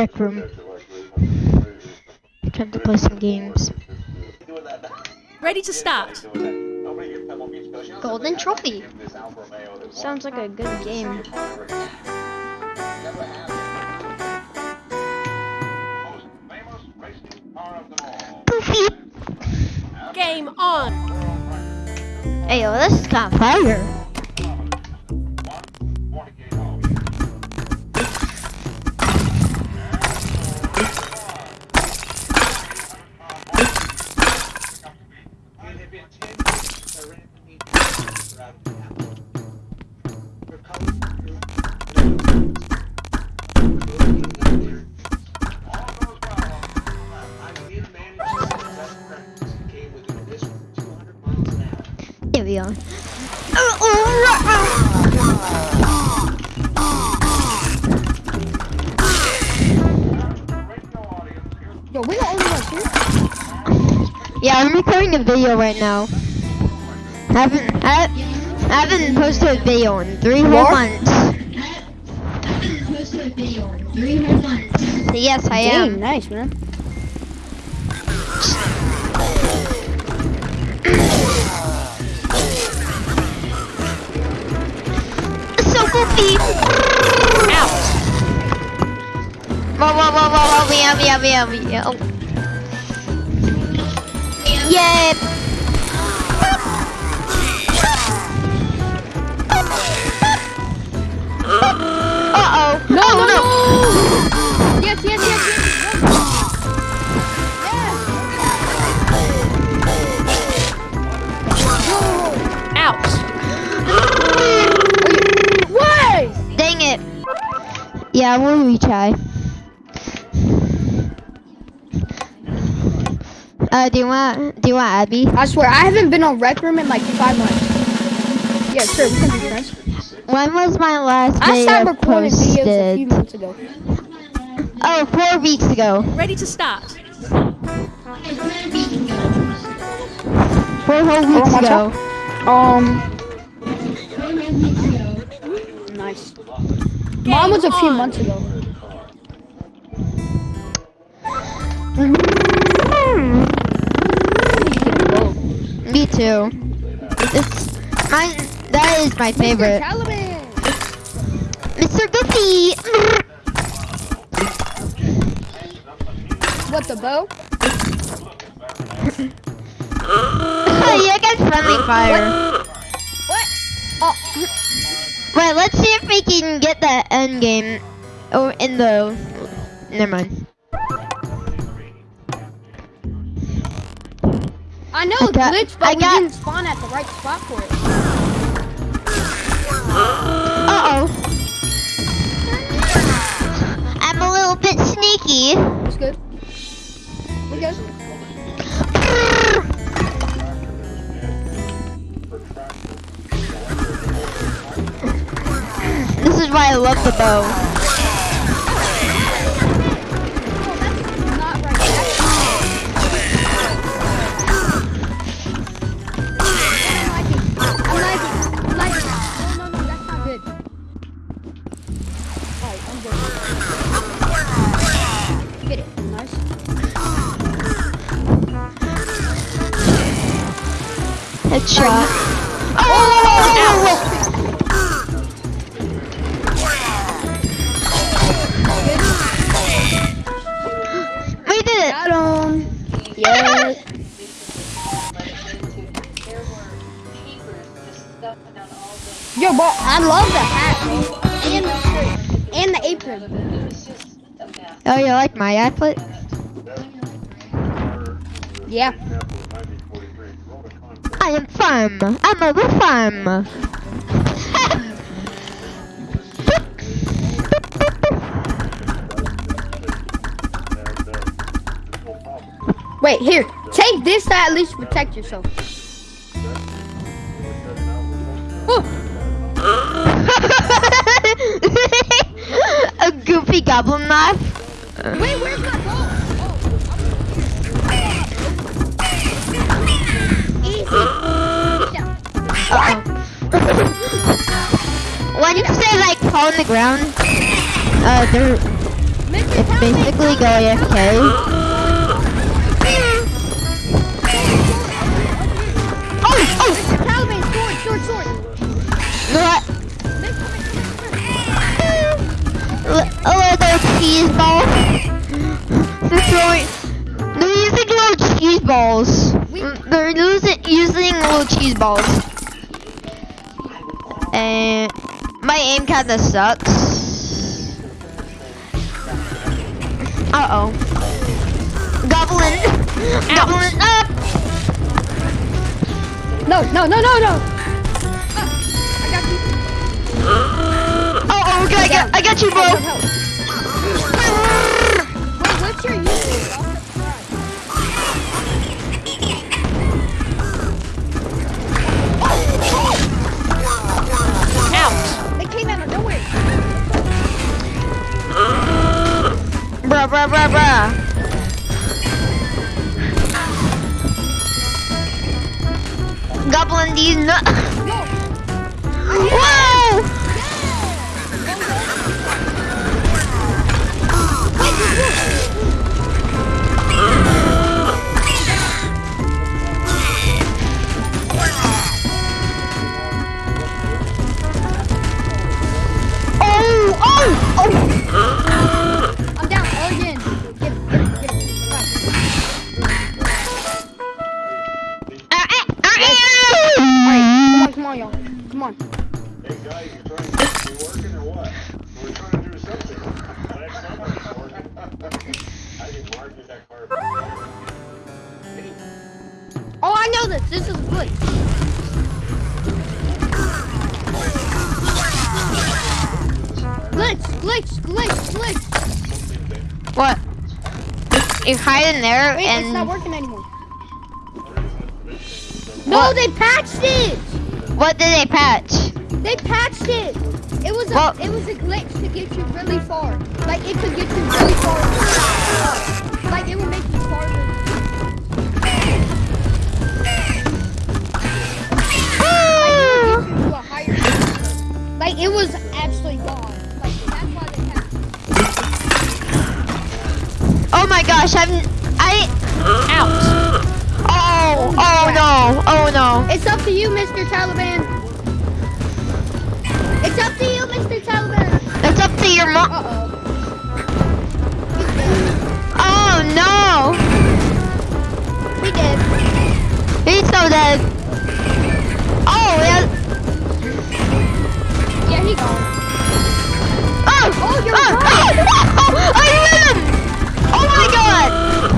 rec room. Trying to play some games. Ready to start. Golden Trophy. Sounds like a good game. Game on. Hey, yo, this is kind of fire. I'm a video right now. Haven't I, I haven't posted a video in three whole months. Yes, I Dang, am. nice, man. So goofy. Out. Whoa, whoa, whoa, whoa, whoa, meow, meow, meow, meow. Yeah. Uh oh. No, oh, no, no. Yes, yes, yes, yes. Out. Why? Dang it. Yeah, we'll retry. Uh, do you want, do you want Abby? I swear, I haven't been on Rec Room in like five months. Yeah, sure, we can be friends. When was my last I video started recording videos a few posted? months ago. Oh, four weeks ago. Ready to start. Four whole Oh, weeks watch ago. Um. Nice. Mine was a few on. months ago. Me too. It's mine. That is my favorite. Mr. Goofy. What the bow? yeah, get friendly fire. What? Oh, Wait, let's see if we can get that end game. Oh, in the. Never mind. I know I got- but I we got- didn't spawn at the right spot for it. Uh oh. I'm a little bit sneaky. It's good. We good. This is why I love the bow. Headshot. Oh! We did it. Got him. Yes. Yo, bro, I love the hat. And. And the apron. Oh, you like my outfit? Yeah. Farm. I'm a the farm. Wait, here. Take this to at least protect yourself. A goofy goblin knife. wait, where's my? Oh. Easy. Yeah. Uh-oh. when you say like fall on the ground, uh, there, Mr. It's basically go AFK. Oh, oh! Taliban, sword, sword, sword. Taliban, L- A little cheese ball. They're throwing. They're using little cheese balls. They're using using little cheese balls. And my aim kinda sucks. Uh oh. Goblin. Goblin up. No, no, no, no, no. Ah, I got you. Oh, oh, okay, I got, I got you, bro. Glitch, glitch, glitch. What? You hide in there Wait, it's not and working anymore. No, What? they patched it. what did they patch? They patched it. It was a Well- it was a glitch to get you really far. Like it could get you really far. Like it would make you farther. Like, it was get Oh my gosh, I'm I Out. oh oh no oh no It's up to you, Mr. Taliban. It's up to you, Mr. Taliban. it's up to your mom. Uh oh. Oh no, He did. he's so dead. Oh yeah. Yeah, he gone. Oh Oh, you're oh, right. oh, oh, my god.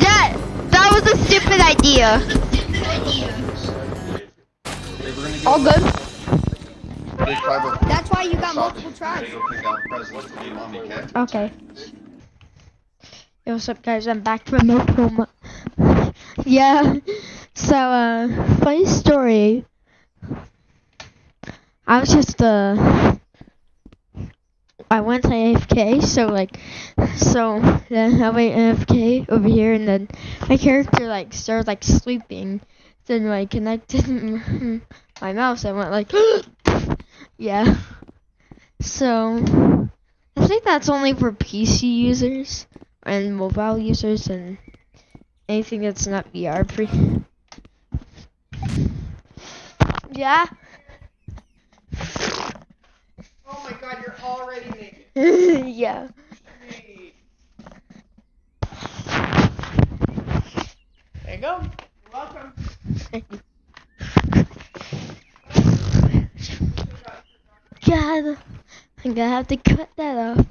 That that was a stupid idea. All good. That's why you got multiple tries. Go pick out presents for your mommy, okay? Okay. Yo, what's up, guys? I'm back from Oklahoma. yeah. So, uh, funny story. I was just, uh, I went AFK, so, like, so, then I went AFK over here, and then my character, like, started, like, sleeping. Then, like, connected my mouse, I went, like, yeah. So, I think that's only for PC users and mobile users and anything that's not VR free. Yeah. Oh my god, you're already naked. yeah. There you go. You're welcome. God, I'm gonna have to cut that off.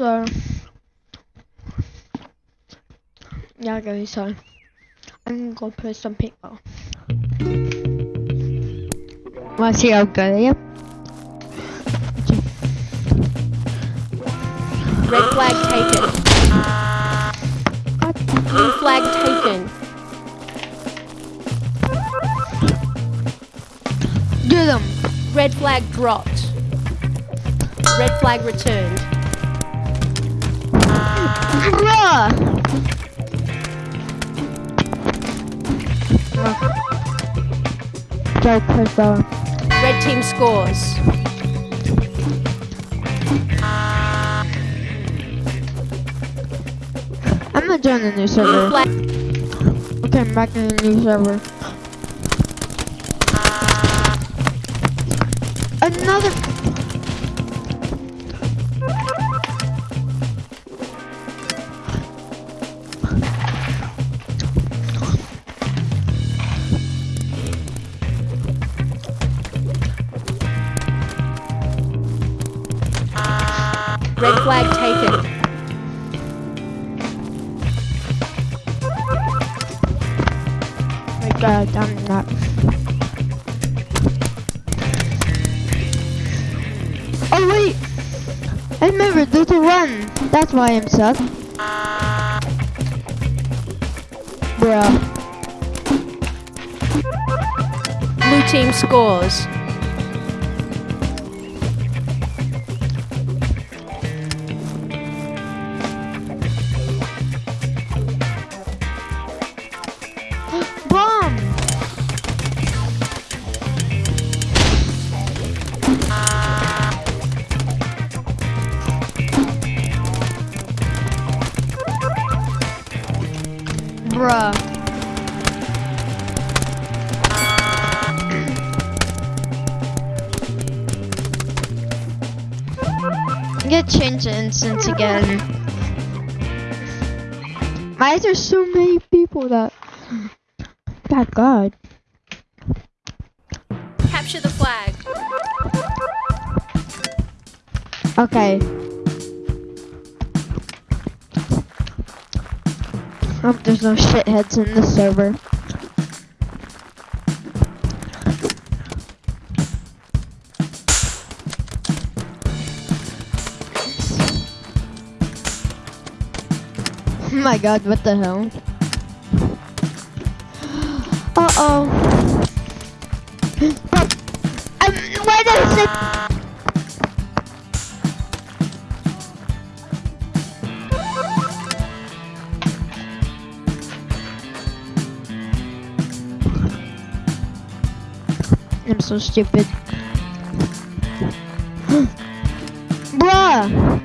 So, yeah, guys, so I'm gonna go play some paintball. Wanna see how good I am? Red flag taken. Blue flag taken. them. Red flag dropped. Red flag returned. Bruh. Joke has Red team scores. I'm gonna join the new server. Okay, I'm back in the new server. Another. That's why I'm stuck. Bruh. Blue team scores. Bruh. Get change the instance again. Why is there so many people that Thank God. Capture the flag. Okay. Hope there's no shitheads in the server. Oh my god, what the hell? Uh oh. Why does it? I'm so stupid. Bruh!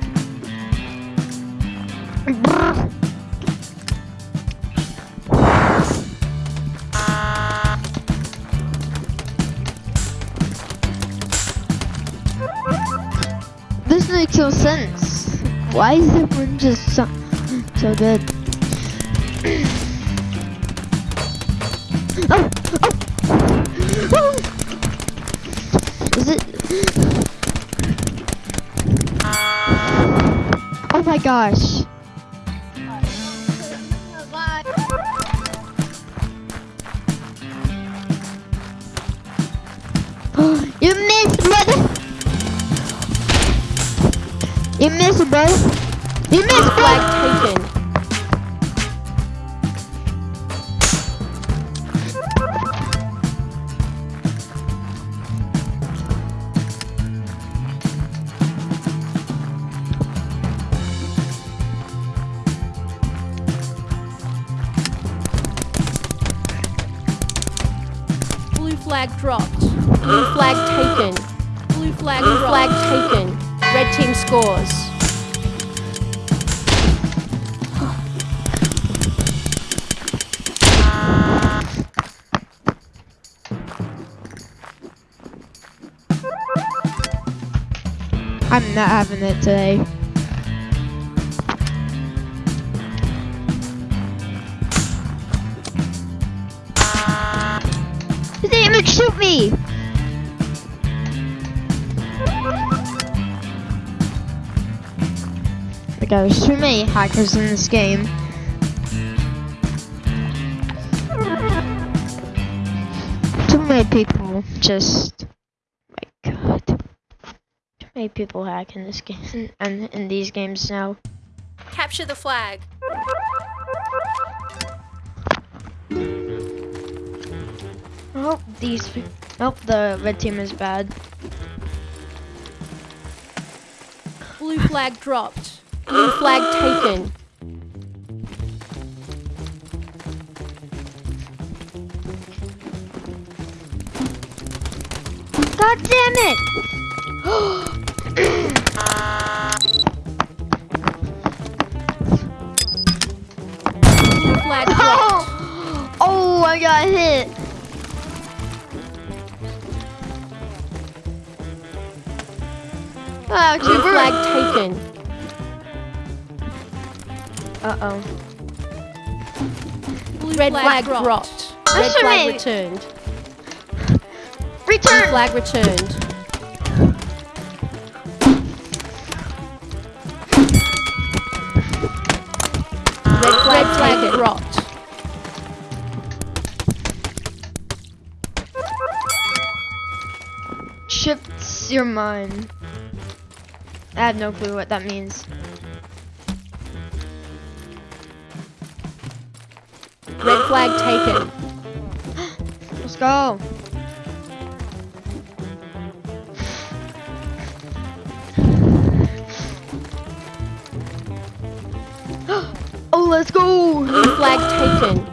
This makes no sense. Why is the everyone just so, so good? oh, oh. Is it? Oh my gosh. Flag dropped. Blue flag taken. Blue flag Blue flag taken. Red team scores. I'm not having it today. There's too many hackers in this game. Too many people just. My god. Too many people hack in this game and in these games now. Capture the flag. Hope these Nope, oh, the red team is bad. Blue flag dropped. Blue flag taken. God damn it! Flag dropped. oh, I got hit. Ah, Cooper. flag taken. Uh oh. Blue Red flag, flag dropped. That's Red what I flag mean. returned. Blue flag returned. Red flag, flag dropped. Shifts your mind. I have no clue what that means. Red flag taken. Let's go. oh, let's go. Blue flag taken.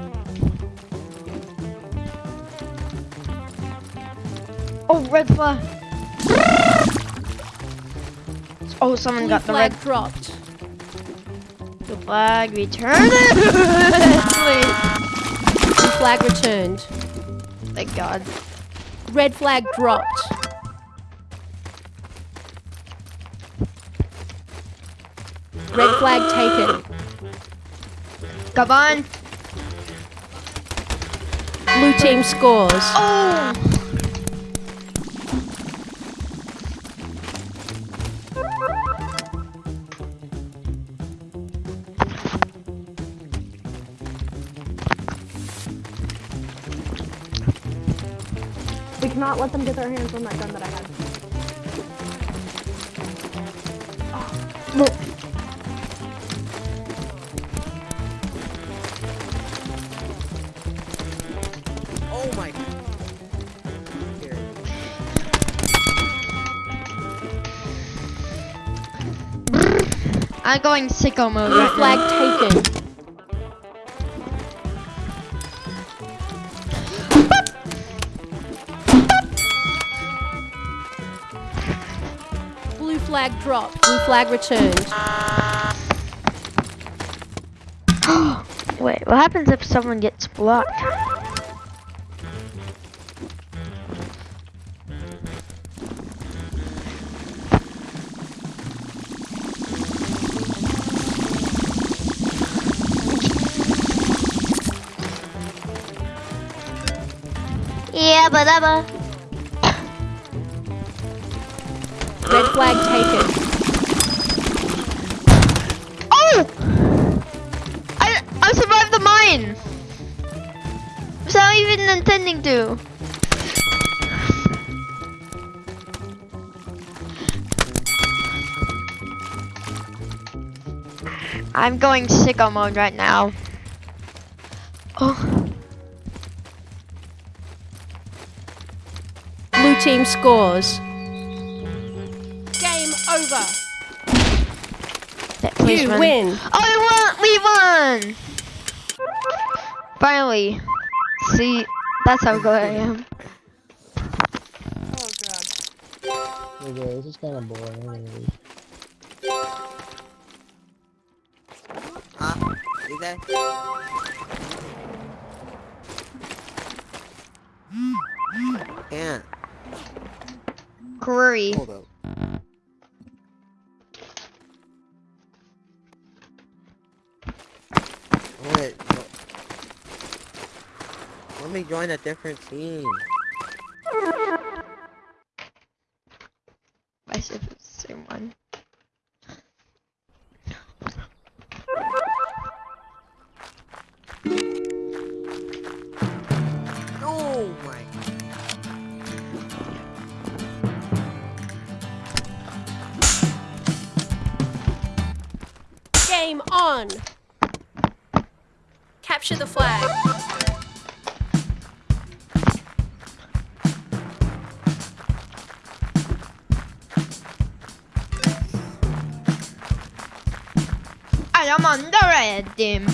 Oh, red flag. Oh, someone Blue got the flag red dropped. The flag. Return it. Please. Blue flag returned. Thank God. Red flag dropped. Red flag taken. Come on. Blue team scores. Oh. Let them get their hands on that gun that I had. Oh my. Here. I'm going sicko mode Blue right flag now. taken. Flag dropped. Blue flag returned. Wait, what happens if someone gets blocked? Yeah, but taken. Oh! I I survived the mine. Without even intending to. I'm going sicko mode right now. Oh, Blue team scores. Game over. that- please You run. win. Oh, we won! We won! Finally. See, that's how good I am. Oh god. Okay, this is kind of boring. Huh? Is that? Can't. Curry. Hold up. Me join a different team. I said it's the same one. Oh my. Game on. Capture the flag. I'm on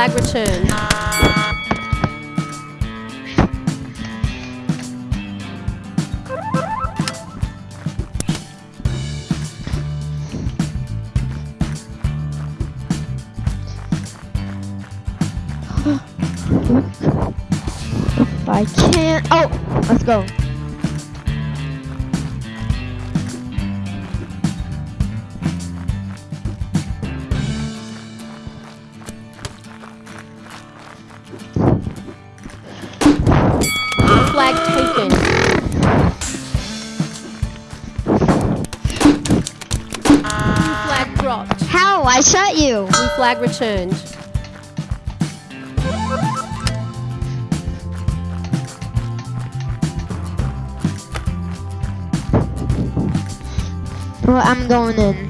flag returned. if I can't. Oh, let's go. You. Blue flag returned. Well, I'm going in.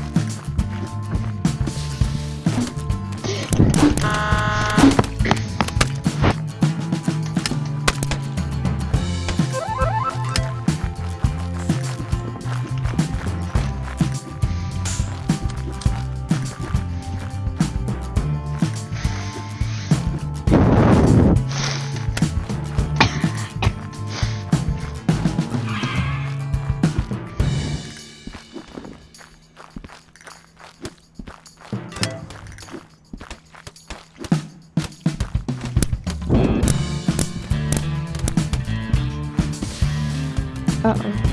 Uh oh.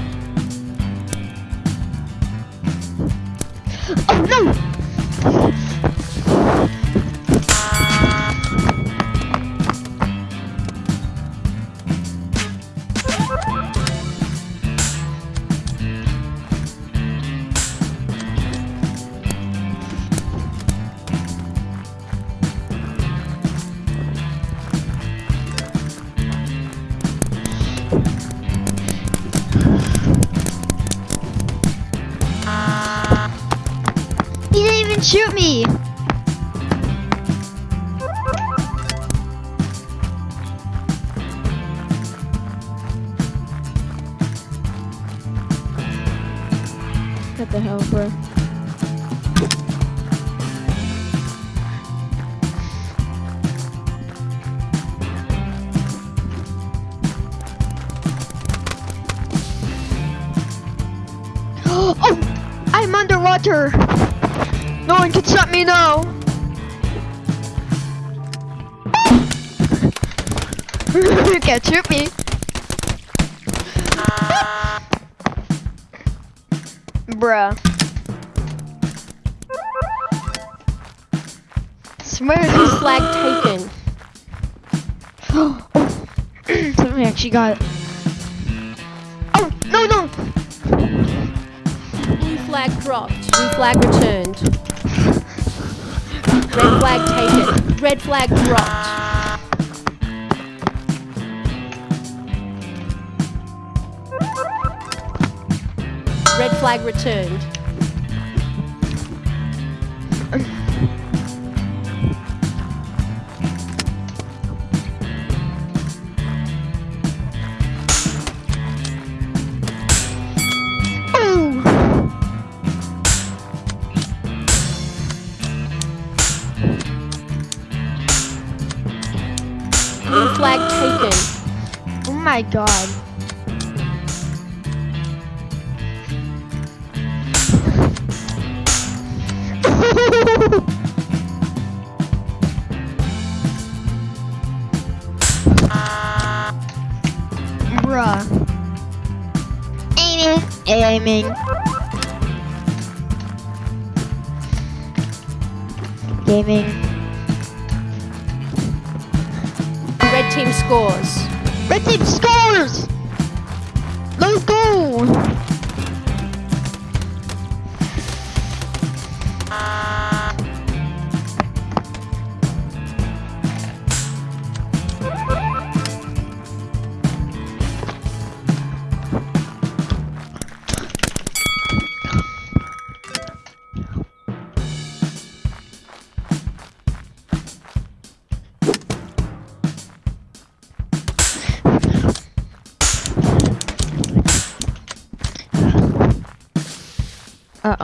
Oh no! I'm underwater! No one can stop me now! you can't shoot me! Bruh. Swear this flag taken. somebody actually got it. Oh, no, no! Flag dropped. Blue flag returned. Red flag taken. Red flag dropped. Red flag returned. Flag taken. Oh my god. Bruh. Aiming, aiming. Gaming. Team scores. Red team scores!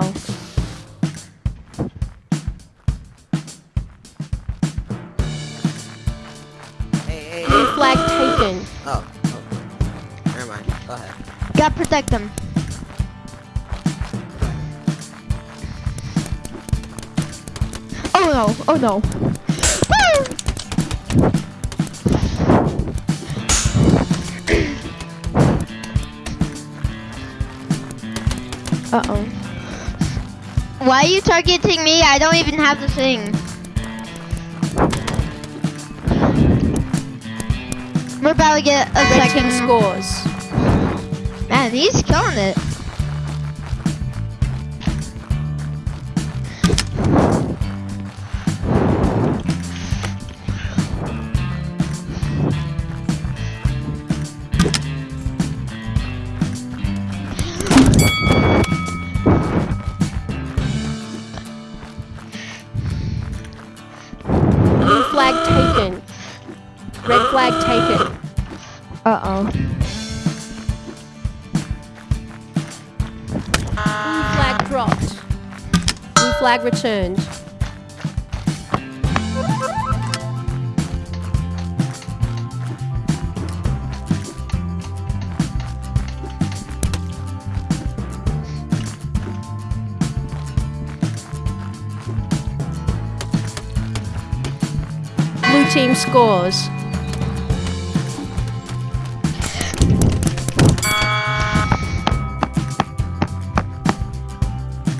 Oh. Hey, hey, hey. flag taken. Oh. oh. Never mind. Go ahead. Gotta protect them. Oh no, oh no. Woo! Why are you targeting me? I don't even have the thing. We're about to get a second scores. Man, he's killing it. Flag returned. Blue team scores.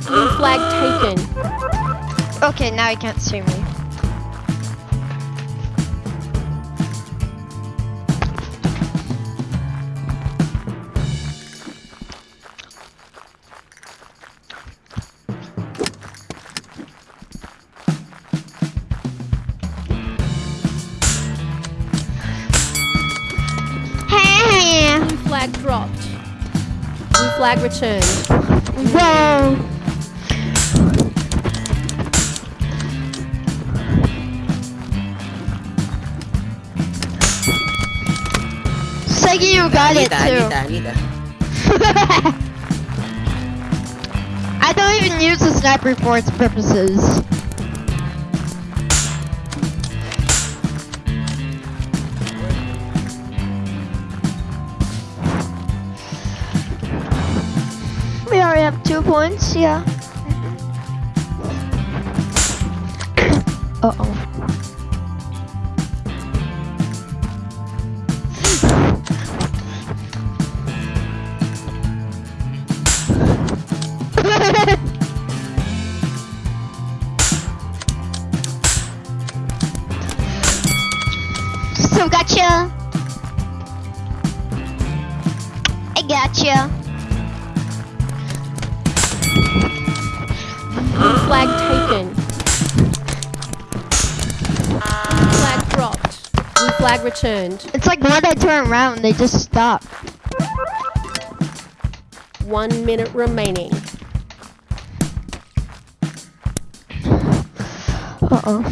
Blue flag taken. Okay, now he can't see me. Flag dropped. Blue flag returned. Whoa. Seggy, you got I it too. that, I need that. I don't even use the sniper for its purposes. We already have two points, yeah. Uh oh. Flag returned. It's like when I turn around, they just stop. One minute remaining. Uh oh.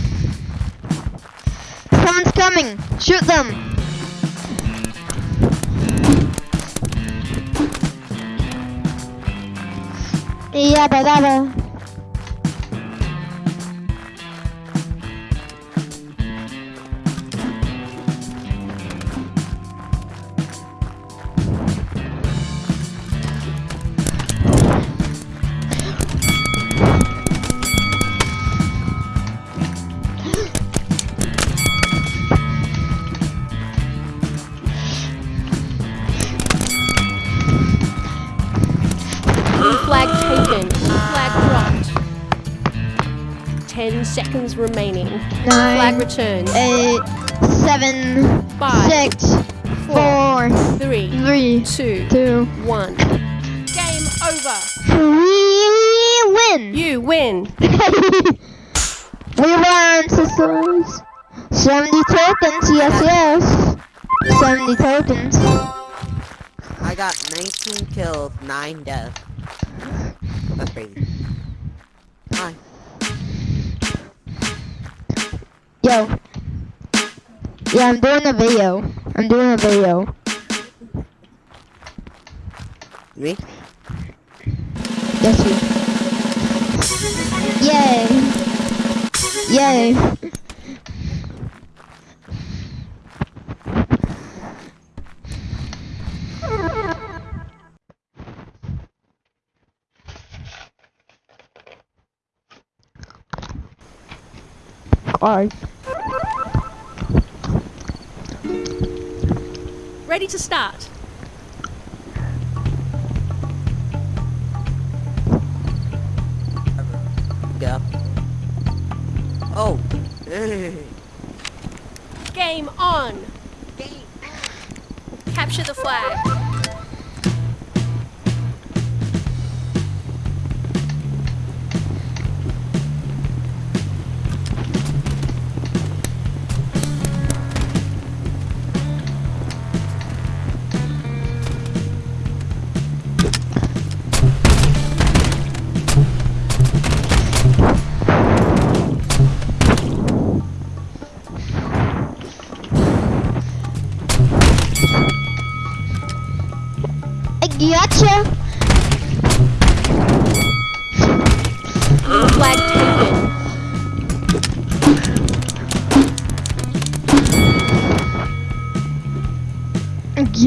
Someone's coming. Shoot them. Yabba dabba. Seconds remaining. Flag Nine, returned. eight, seven, Five, six, four, three, three, two, two. one. Game over. We win. You win. we won, sisters. 70 tokens, yes, yes. 70 tokens. I got 19 kills, 9 deaths. That's crazy. Hi. Yo. Yeah, I'm doing a video. I'm doing a video. Me? Yes, you. Yay. Yay. Cars. Ready to start. Yeah. Oh. Game on. Capture the flag.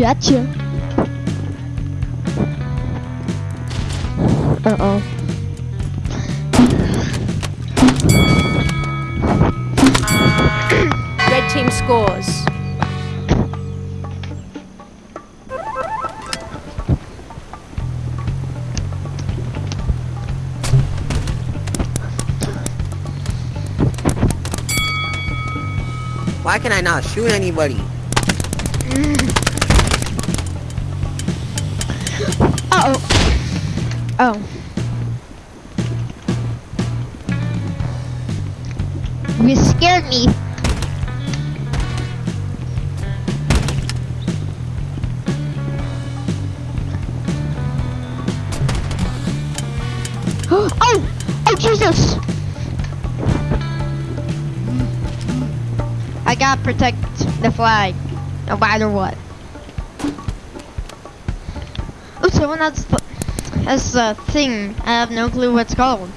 Gotcha. Uh oh. Red team scores. Why can I not shoot anybody? You scared me. oh! Oh Jesus! I gotta protect the flag, no matter what. Oh, someone has has a thing. I have no clue what it's called.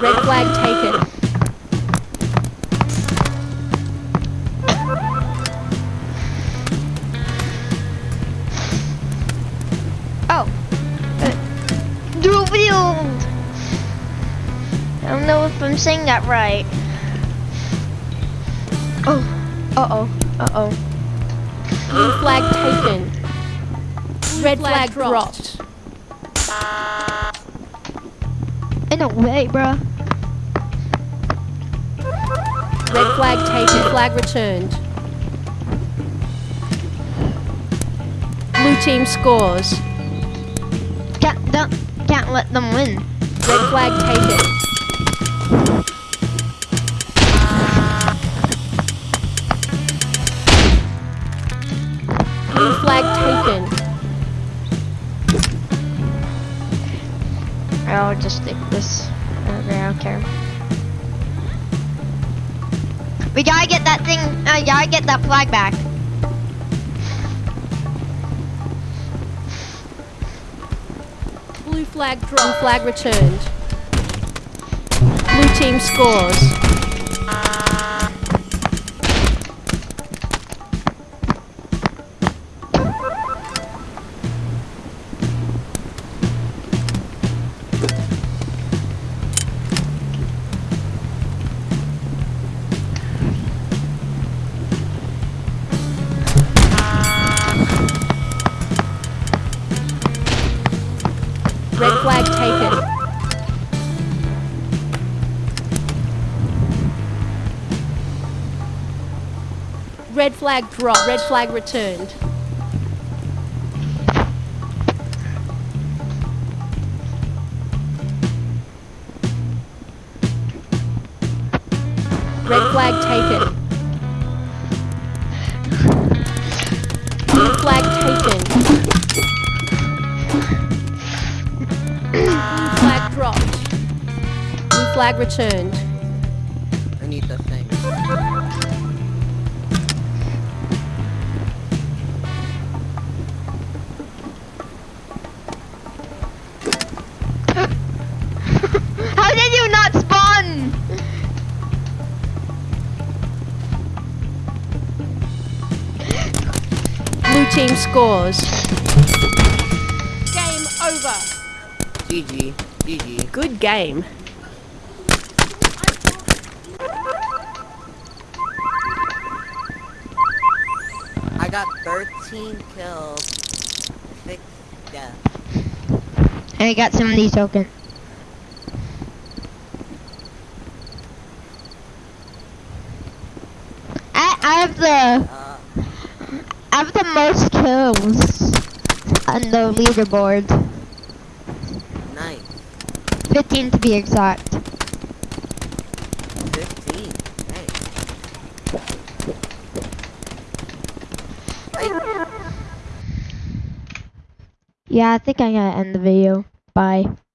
Red flag taken. Oh. Uh, Dubield. I don't know if I'm saying that right. Oh. Uh oh. Uh oh. Blue flag taken. Red flag dropped. In a way, bruh. Red flag taken. Flag returned. Blue team scores. Can't don't, can't let them win. Red flag taken. Blue flag taken. I'll just take this. Okay, I don't care. We gotta get that thing. Uh, I gotta get that flag back. Blue flag. Blue flag returned. Blue team scores. Flag dropped. Red flag returned. Red flag taken. Blue flag taken. Blue flag dropped. Blue flag returned. I need the thing. Scores. Game over. GG. GG. Good game. I got 13 kills. 6 deaths. And I got some of these tokens. I, I have the Uh, I have the most kills on the leaderboard. nice. 15 to be exact. 15. Nice. Yeah, I think I gotta end the video. Bye.